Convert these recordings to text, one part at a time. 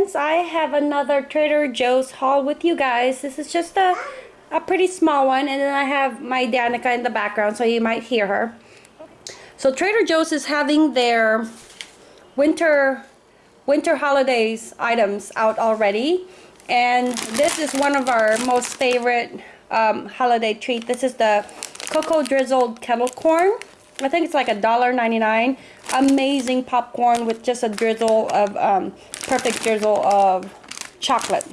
friends, I have another Trader Joe's haul with you guys. This is just a, a pretty small one and then I have my Danica in the background so you might hear her. So Trader Joe's is having their winter winter holidays items out already and this is one of our most favorite um, holiday treat. This is the cocoa drizzled kettle corn. I think it's like a dollar ninety-nine. Amazing popcorn with just a drizzle of um, perfect drizzle of chocolate.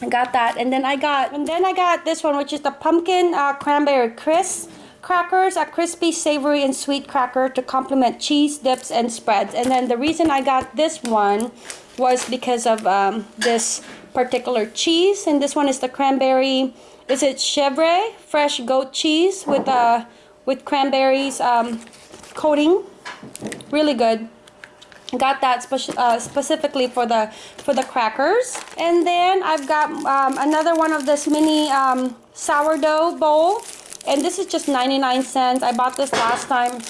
I got that, and then I got and then I got this one, which is the pumpkin uh, cranberry crisp crackers, a crispy, savory, and sweet cracker to complement cheese dips and spreads. And then the reason I got this one was because of um, this particular cheese, and this one is the cranberry. Is it chèvre fresh goat cheese with uh with cranberries um, coating? Really good got that uh, specifically for the for the crackers. And then I've got um, another one of this mini um, sourdough bowl. And this is just 99 cents. I bought this last time.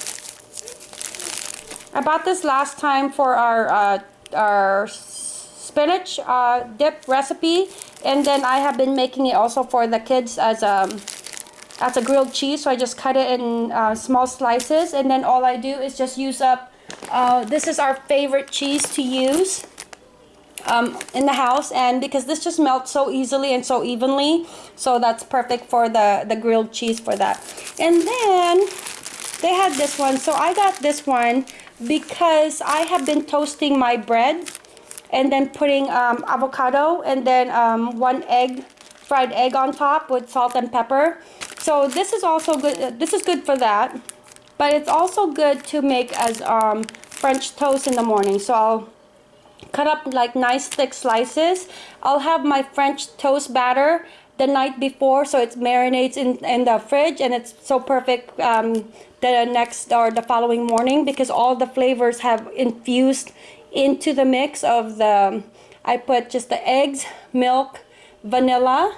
I bought this last time for our uh, our spinach uh, dip recipe. And then I have been making it also for the kids as a as a grilled cheese. So I just cut it in uh, small slices. And then all I do is just use up uh, this is our favorite cheese to use um, in the house and because this just melts so easily and so evenly so that's perfect for the the grilled cheese for that. And then they had this one. So I got this one because I have been toasting my bread and then putting um, avocado and then um, one egg fried egg on top with salt and pepper. So this is also good this is good for that but it's also good to make as um, French toast in the morning. So I'll cut up like nice thick slices. I'll have my French toast batter the night before so it marinates in, in the fridge and it's so perfect um, the next or the following morning because all the flavors have infused into the mix of the I put just the eggs, milk, vanilla,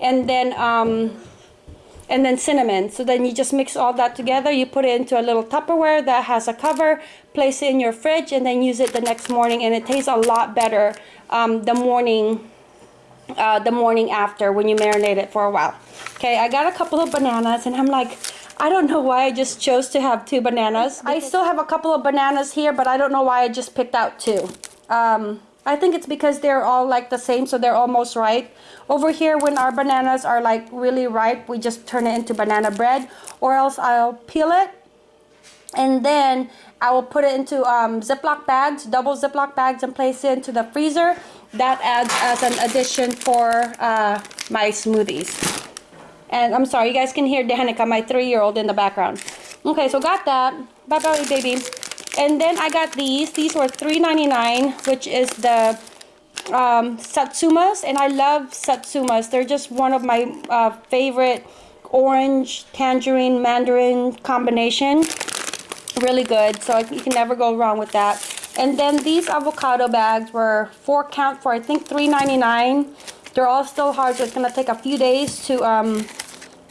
and then um, and then cinnamon. So then you just mix all that together. You put it into a little Tupperware that has a cover, place it in your fridge, and then use it the next morning. And it tastes a lot better um, the morning uh, the morning after when you marinate it for a while. Okay, I got a couple of bananas and I'm like, I don't know why I just chose to have two bananas. I still have a couple of bananas here, but I don't know why I just picked out two. Um, I think it's because they're all like the same, so they're almost ripe. Over here, when our bananas are like really ripe, we just turn it into banana bread, or else I'll peel it, and then I will put it into um, Ziploc bags, double Ziploc bags, and place it into the freezer. That adds as an addition for uh, my smoothies. And I'm sorry, you guys can hear Danica, my three-year-old in the background. Okay, so got that. Bye-bye, baby. And then I got these. These were $3.99, which is the um, Satsumas. And I love Satsumas. They're just one of my uh, favorite orange, tangerine, mandarin combination. Really good. So you can never go wrong with that. And then these avocado bags were four count for I think $3.99. They're all still hard, so it's going to take a few days to um,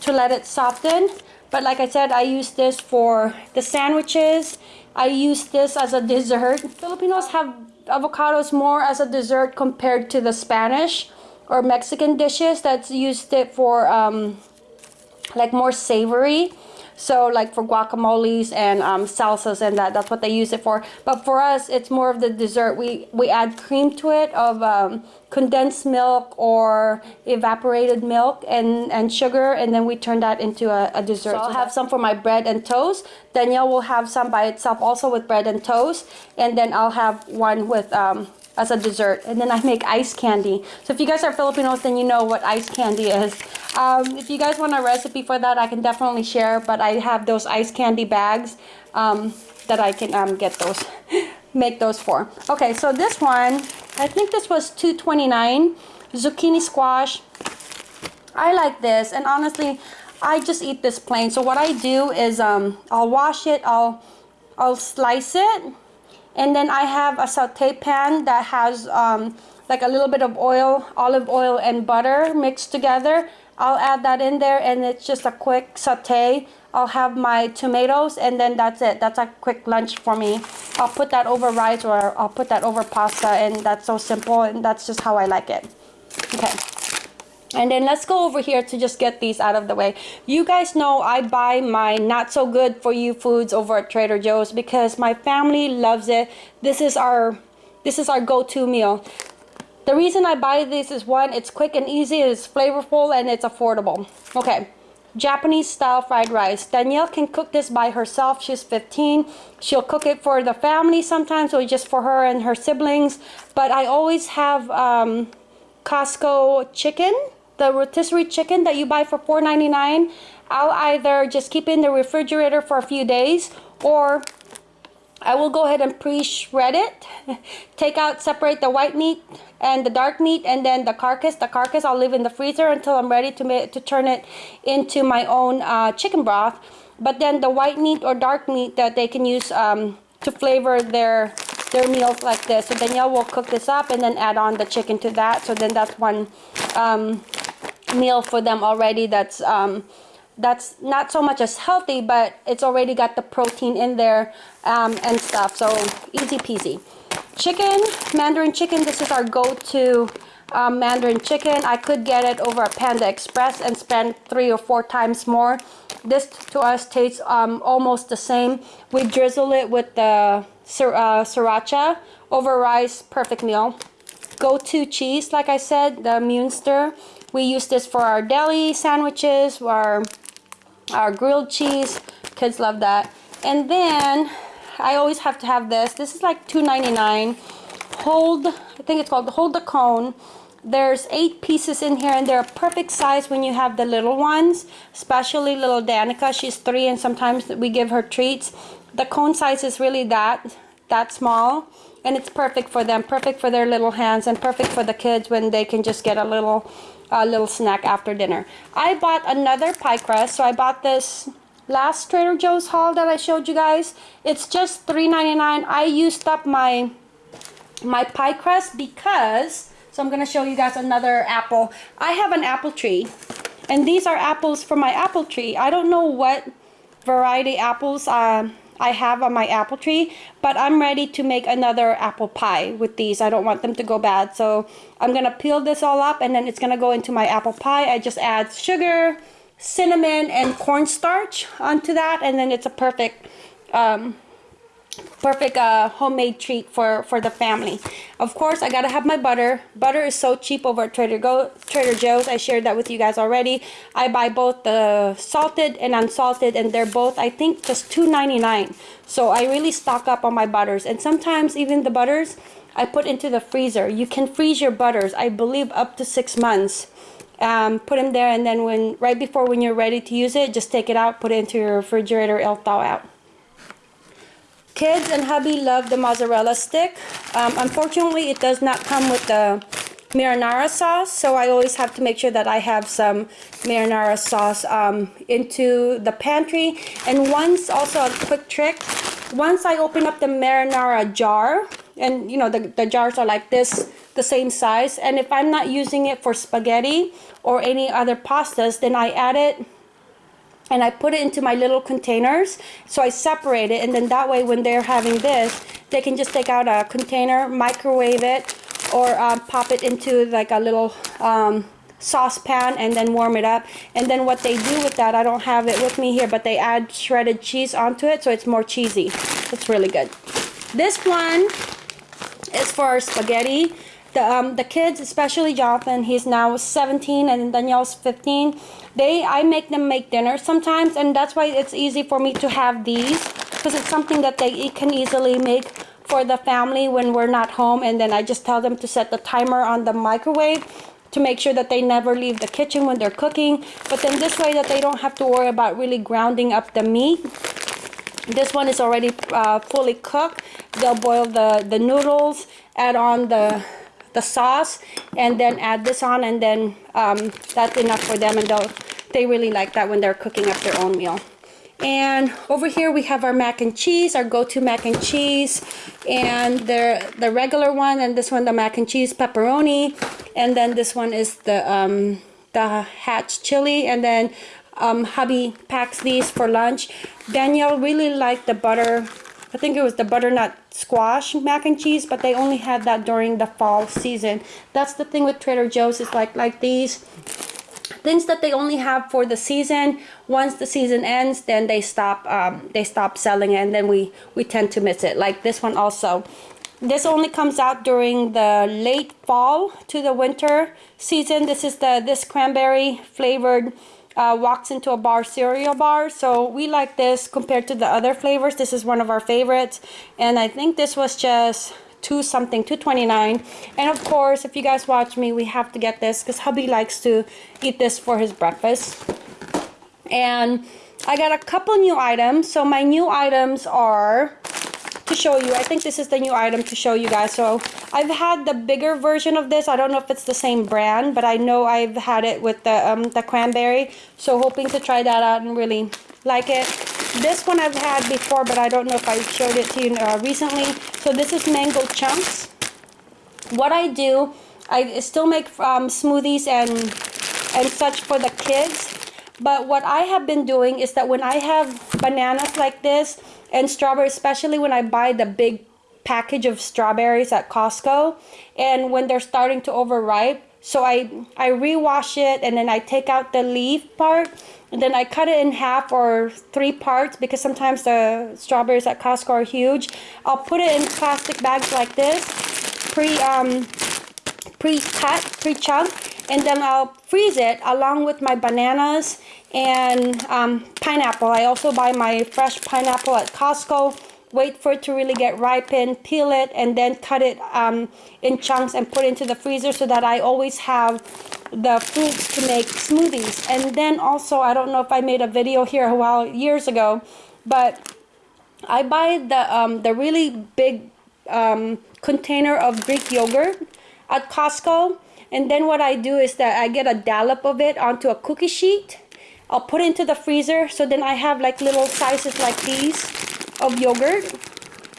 to let it soften. But like I said, I use this for the sandwiches I use this as a dessert. Filipinos have avocados more as a dessert compared to the Spanish or Mexican dishes that's used it for um, like more savory. So like for guacamoles and um, salsas and that, that's what they use it for. But for us, it's more of the dessert. We, we add cream to it of um, condensed milk or evaporated milk and, and sugar. And then we turn that into a, a dessert. So I'll have some for my bread and toast. Danielle will have some by itself also with bread and toast. And then I'll have one with um, as a dessert. And then I make ice candy. So if you guys are Filipinos, then you know what ice candy is. Um, if you guys want a recipe for that, I can definitely share. But I have those ice candy bags um, that I can um, get those, make those for. Okay, so this one, I think this was 2.29 zucchini squash. I like this, and honestly, I just eat this plain. So what I do is um, I'll wash it, I'll I'll slice it, and then I have a saute pan that has um, like a little bit of oil, olive oil and butter mixed together. I'll add that in there and it's just a quick saute. I'll have my tomatoes and then that's it. That's a quick lunch for me. I'll put that over rice or I'll put that over pasta and that's so simple and that's just how I like it. Okay. And then let's go over here to just get these out of the way. You guys know I buy my not so good for you foods over at Trader Joe's because my family loves it. This is our this is our go-to meal. The reason I buy this is one, it's quick and easy, it's flavorful, and it's affordable. Okay, Japanese style fried rice. Danielle can cook this by herself. She's 15. She'll cook it for the family sometimes or just for her and her siblings. But I always have um, Costco chicken, the rotisserie chicken that you buy for $4.99. I'll either just keep it in the refrigerator for a few days or I will go ahead and pre-shred it, take out, separate the white meat and the dark meat and then the carcass. The carcass I'll leave in the freezer until I'm ready to, make, to turn it into my own uh, chicken broth. But then the white meat or dark meat that they can use um, to flavor their their meals like this. So Danielle will cook this up and then add on the chicken to that. So then that's one um, meal for them already that's um, that's not so much as healthy, but it's already got the protein in there um, and stuff. So easy peasy. Chicken, Mandarin chicken, this is our go-to um, Mandarin chicken. I could get it over at Panda Express and spend three or four times more. This to us tastes um, almost the same. We drizzle it with the sir, uh, sriracha over rice, perfect meal. Go-to cheese, like I said, the Munster. We use this for our deli sandwiches, our our grilled cheese. Kids love that. And then I always have to have this. This is like $2.99 hold I think it's called hold the cone. There's eight pieces in here and they're a perfect size when you have the little ones especially little Danica. She's three and sometimes we give her treats. The cone size is really that that small and it's perfect for them perfect for their little hands and perfect for the kids when they can just get a little a little snack after dinner. I bought another pie crust. So I bought this last Trader Joe's haul that I showed you guys. It's just $3.99. I used up my my pie crust because so I'm gonna show you guys another apple. I have an apple tree and these are apples from my apple tree. I don't know what variety apples uh, I have on my apple tree, but I'm ready to make another apple pie with these. I don't want them to go bad. So I'm gonna peel this all up and then it's gonna go into my apple pie. I just add sugar, cinnamon, and cornstarch onto that and then it's a perfect um, perfect uh, homemade treat for for the family. Of course I gotta have my butter. Butter is so cheap over at Trader Go Trader Joe's. I shared that with you guys already. I buy both the salted and unsalted and they're both I think just $2.99 so I really stock up on my butters. And sometimes even the butters I put into the freezer. You can freeze your butters I believe up to six months. Um, put them there and then when right before when you're ready to use it just take it out put it into your refrigerator it'll thaw out Kids and hubby love the mozzarella stick. Um, unfortunately, it does not come with the marinara sauce, so I always have to make sure that I have some marinara sauce um, into the pantry. And once, also a quick trick, once I open up the marinara jar, and you know, the, the jars are like this, the same size, and if I'm not using it for spaghetti or any other pastas, then I add it and I put it into my little containers. So I separate it and then that way when they're having this they can just take out a container microwave it or um, pop it into like a little um, saucepan and then warm it up. And then what they do with that I don't have it with me here but they add shredded cheese onto it so it's more cheesy. It's really good. This one is for spaghetti the, um, the kids especially Jonathan he's now 17 and Danielle's 15 they I make them make dinner sometimes and that's why it's easy for me to have these because it's something that they can easily make for the family when we're not home and then I just tell them to set the timer on the microwave to make sure that they never leave the kitchen when they're cooking. But then this way that they don't have to worry about really grounding up the meat. This one is already uh, fully cooked. They'll boil the the noodles add on the the sauce and then add this on and then um, that's enough for them and they'll they really like that when they're cooking up their own meal. And over here we have our mac and cheese our go-to mac and cheese and the the regular one and this one the mac and cheese pepperoni and then this one is the um the hatch chili and then um, hubby packs these for lunch. Danielle really liked the butter I think it was the butternut squash mac and cheese, but they only had that during the fall season. That's the thing with Trader Joe's. It's like like these things that they only have for the season. Once the season ends, then they stop um, they stop selling it, and then we we tend to miss it. Like this one also. This only comes out during the late fall to the winter season. This is the this cranberry flavored uh, walks into a bar cereal bar. So we like this compared to the other flavors. This is one of our favorites. And I think this was just two something, 229 And of course, if you guys watch me, we have to get this because hubby likes to eat this for his breakfast. And I got a couple new items. So my new items are to show you. I think this is the new item to show you guys. So I've had the bigger version of this. I don't know if it's the same brand, but I know I've had it with the, um, the cranberry. So hoping to try that out and really like it. This one I've had before, but I don't know if I showed it to you uh, recently. So this is mango chunks. What I do, I still make um, smoothies and, and such for the kids. But what I have been doing is that when I have bananas like this, and strawberries, especially when I buy the big package of strawberries at Costco and when they're starting to overripe so I I rewash it and then I take out the leaf part and then I cut it in half or three parts because sometimes the strawberries at Costco are huge. I'll put it in plastic bags like this pre um pre-cut pre-chunk and then I'll freeze it along with my bananas and um, pineapple. I also buy my fresh pineapple at Costco. Wait for it to really get ripened, peel it, and then cut it um, in chunks and put it into the freezer so that I always have the fruits to make smoothies. And then also, I don't know if I made a video here a while years ago, but I buy the um, the really big um, container of Greek yogurt at Costco. And then what I do is that I get a dollop of it onto a cookie sheet I'll put it into the freezer so then I have like little sizes like these of yogurt.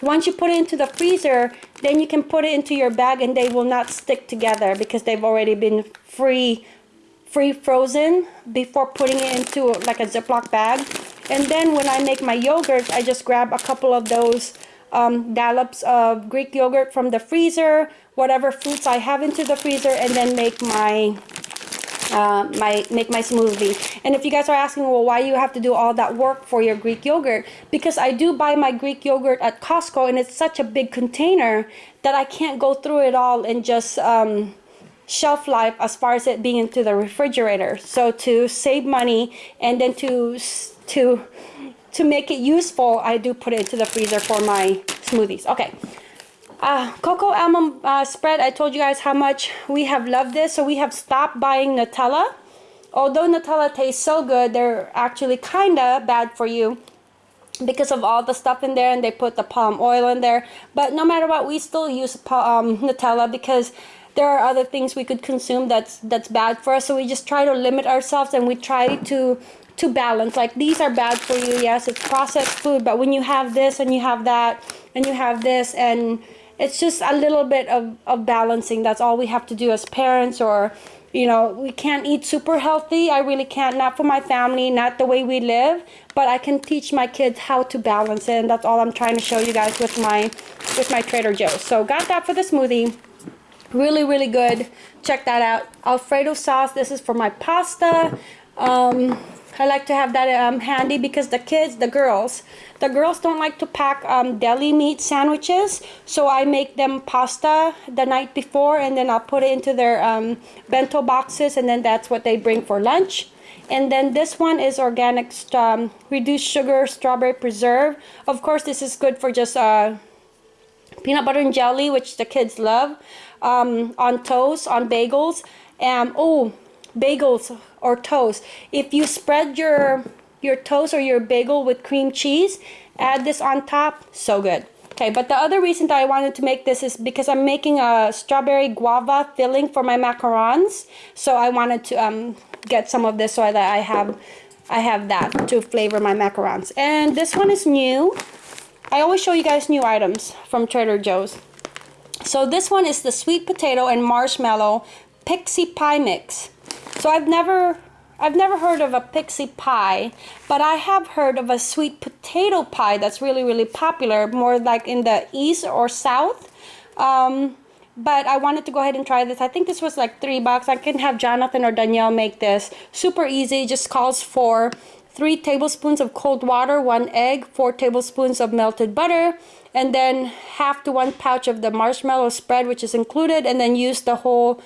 Once you put it into the freezer, then you can put it into your bag and they will not stick together because they've already been free free frozen before putting it into like a Ziploc bag. And then when I make my yogurt, I just grab a couple of those um, dollops of Greek yogurt from the freezer, whatever fruits I have into the freezer, and then make my uh, my make my smoothie. And if you guys are asking well why you have to do all that work for your Greek yogurt? Because I do buy my Greek yogurt at Costco and it's such a big container that I can't go through it all and just um, shelf life as far as it being into the refrigerator. So to save money and then to to to make it useful I do put it into the freezer for my smoothies. Okay uh, cocoa almond uh, spread, I told you guys how much we have loved this. So we have stopped buying Nutella. Although Nutella tastes so good, they're actually kind of bad for you because of all the stuff in there and they put the palm oil in there. But no matter what, we still use um, Nutella because there are other things we could consume that's that's bad for us. So we just try to limit ourselves and we try to to balance. Like these are bad for you. Yes, it's processed food, but when you have this and you have that and you have this and it's just a little bit of, of balancing. That's all we have to do as parents or you know we can't eat super healthy. I really can't not for my family not the way we live but i can teach my kids how to balance it and that's all i'm trying to show you guys with my with my trader joe's. So got that for the smoothie. Really really good. Check that out. Alfredo sauce. This is for my pasta. Um, I like to have that um, handy because the kids, the girls, the girls don't like to pack um, deli meat sandwiches. So I make them pasta the night before and then I'll put it into their um, bento boxes and then that's what they bring for lunch. And then this one is organic um, reduced sugar strawberry preserve. Of course, this is good for just uh, peanut butter and jelly, which the kids love, um, on toast, on bagels. And oh, bagels or toast. If you spread your your toast or your bagel with cream cheese, add this on top, so good. Okay, but the other reason that I wanted to make this is because I'm making a strawberry guava filling for my macarons. So I wanted to um, get some of this so that I have I have that to flavor my macarons. And this one is new. I always show you guys new items from Trader Joe's. So this one is the sweet potato and marshmallow pixie pie mix. So I've never I've never heard of a pixie pie, but I have heard of a sweet potato pie that's really, really popular, more like in the east or south. Um, but I wanted to go ahead and try this. I think this was like three bucks. I can have Jonathan or Danielle make this. Super easy, just calls for three tablespoons of cold water, one egg, four tablespoons of melted butter, and then half to one pouch of the marshmallow spread, which is included, and then use the whole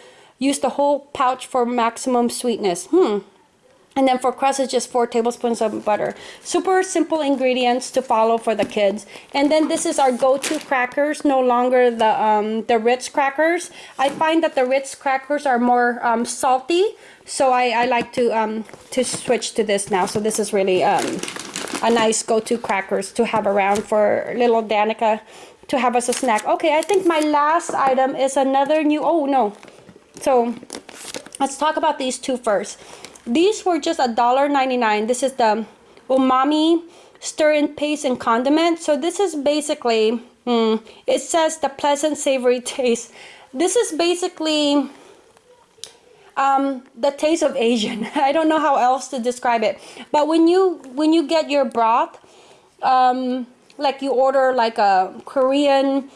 use the whole pouch for maximum sweetness. Hmm, and then for crust, it's just four tablespoons of butter. Super simple ingredients to follow for the kids. And then this is our go-to crackers, no longer the um, the Ritz crackers. I find that the Ritz crackers are more um, salty, so I, I like to um, to switch to this now. So this is really um, a nice go-to crackers to have around for little Danica to have as a snack. Okay, I think my last item is another new, oh no. So let's talk about these two first. These were just a dollar ninety nine. This is the umami stir in paste and condiment. So this is basically, mm, it says the pleasant savory taste. This is basically um, the taste of Asian. I don't know how else to describe it. But when you when you get your broth, um, like you order like a Korean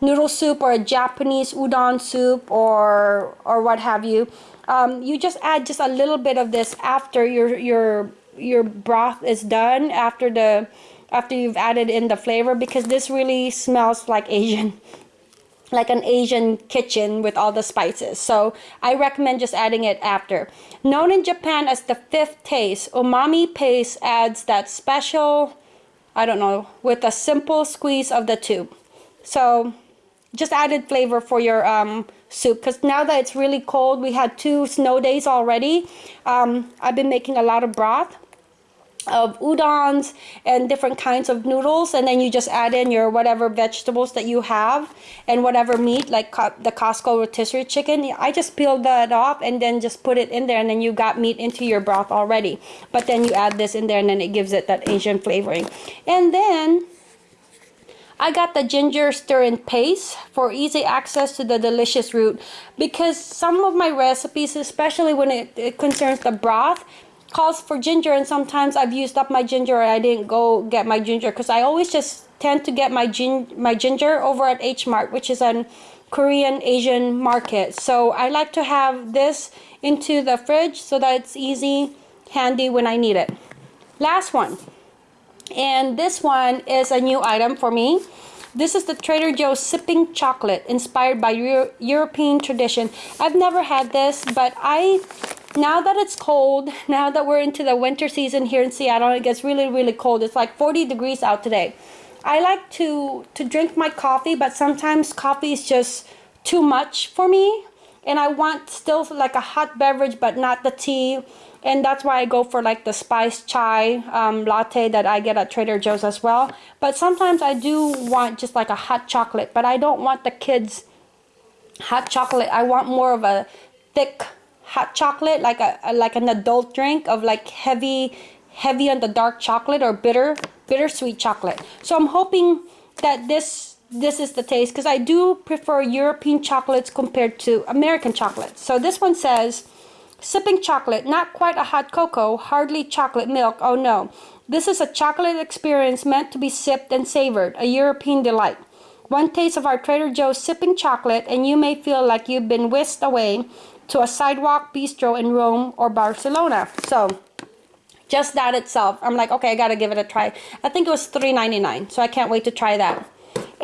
noodle soup or a Japanese udon soup or or what have you, um, you just add just a little bit of this after your your your broth is done after the after you've added in the flavor because this really smells like Asian like an Asian kitchen with all the spices. So I recommend just adding it after. Known in Japan as the fifth taste, umami paste adds that special, I don't know, with a simple squeeze of the tube. So just added flavor for your um, soup because now that it's really cold we had two snow days already. Um, I've been making a lot of broth of udons and different kinds of noodles and then you just add in your whatever vegetables that you have and whatever meat like the Costco rotisserie chicken. I just peeled that off and then just put it in there and then you got meat into your broth already. But then you add this in there and then it gives it that Asian flavoring. And then I got the ginger stir-in paste for easy access to the delicious root because some of my recipes, especially when it, it concerns the broth, calls for ginger and sometimes I've used up my ginger or I didn't go get my ginger because I always just tend to get my, gin my ginger over at H Mart which is an Korean Asian market. So I like to have this into the fridge so that it's easy, handy when I need it. Last one and this one is a new item for me. This is the Trader Joe's sipping chocolate inspired by Euro European tradition. I've never had this but I now that it's cold now that we're into the winter season here in Seattle it gets really really cold. It's like 40 degrees out today. I like to to drink my coffee but sometimes coffee is just too much for me and I want still like a hot beverage but not the tea. And that's why I go for like the spiced chai um, latte that I get at Trader Joe's as well. But sometimes I do want just like a hot chocolate. But I don't want the kids hot chocolate. I want more of a thick hot chocolate like a, like an adult drink of like heavy heavy on the dark chocolate or bitter bittersweet chocolate. So I'm hoping that this this is the taste because I do prefer European chocolates compared to American chocolates so this one says Sipping chocolate, not quite a hot cocoa, hardly chocolate milk, oh no. This is a chocolate experience meant to be sipped and savored, a European delight. One taste of our Trader Joe's sipping chocolate and you may feel like you've been whisked away to a sidewalk bistro in Rome or Barcelona. So, just that itself, I'm like, okay, I gotta give it a try. I think it was $3.99, so I can't wait to try that.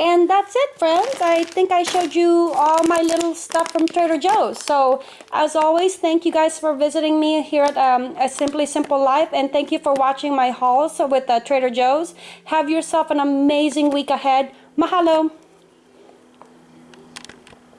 And that's it, friends. I think I showed you all my little stuff from Trader Joe's. So, as always, thank you guys for visiting me here at um, A Simply Simple Life. And thank you for watching my hauls with uh, Trader Joe's. Have yourself an amazing week ahead. Mahalo.